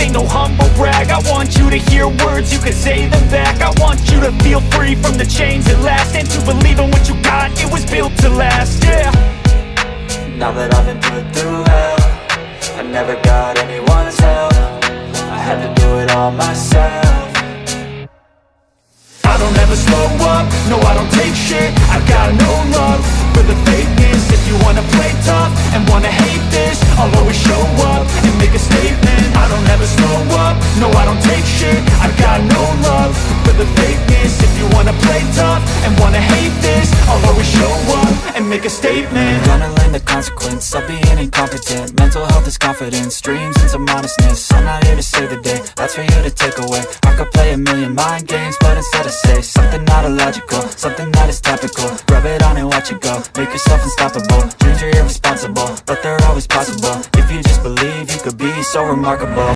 Ain't no humble brag. I want you to hear words, you can say them back. I want you to feel free from the chains at last. And to believe in what you got, it was built to last, yeah. Now that I've been put through hell I never got anyone's help. I had to do it all myself. I don't ever slow up, no I don't take shit. I've got no love for the fakeness. If you wanna play tough and wanna play tough and wanna hate this I'll always show up and make a statement. I'm Gonna learn the consequence of being incompetent. Mental health is confidence, dreams into modestness. I'm not here to save the day, that's for you to take away. I could play a million mind games, but instead I say Something not illogical, something that is topical. Rub it on and watch it go, make yourself unstoppable. Dreams are irresponsible, but they're always possible. If you just believe, you could be so remarkable